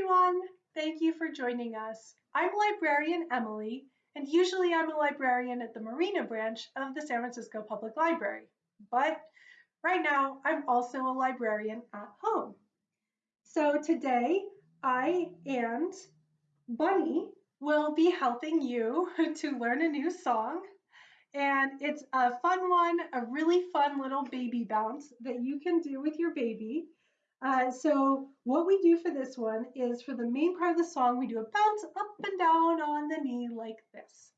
everyone! Thank you for joining us. I'm librarian Emily, and usually I'm a librarian at the Marina branch of the San Francisco Public Library. But right now, I'm also a librarian at home. So today, I and Bunny will be helping you to learn a new song. And it's a fun one, a really fun little baby bounce that you can do with your baby. Uh, so what we do for this one is for the main part of the song, we do a bounce up and down on the knee like this.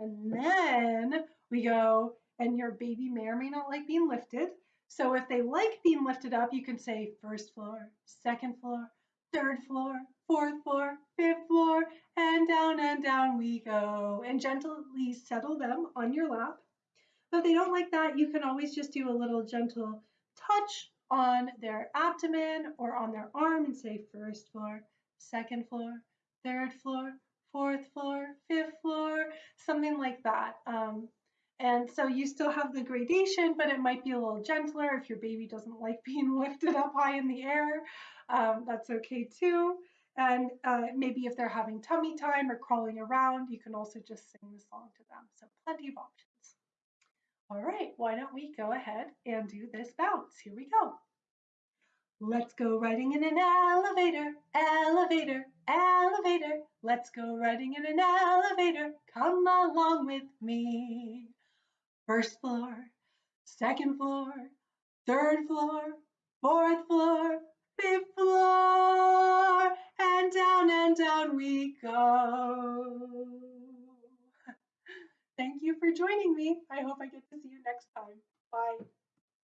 And then we go, and your baby may or may not like being lifted. So if they like being lifted up, you can say first floor, second floor, third floor, fourth floor, fifth floor, and down and down we go. And gently settle them on your lap. But if they don't like that, you can always just do a little gentle touch on their abdomen or on their arm and say first floor, second floor, third floor, fourth floor, fifth floor, something like that. Um, and so you still have the gradation, but it might be a little gentler if your baby doesn't like being lifted up high in the air. Um, that's okay too. And uh, maybe if they're having tummy time or crawling around, you can also just sing the song to them. So plenty of options. All right, why don't we go ahead and do this bounce? Here we go. Let's go riding in an elevator, elevator, elevator. Let's go riding in an elevator. Come along with me. First floor, second floor, third floor, fourth floor, fifth floor, and down and down we go. Thank you for joining me. I hope I get to see you next time. Bye.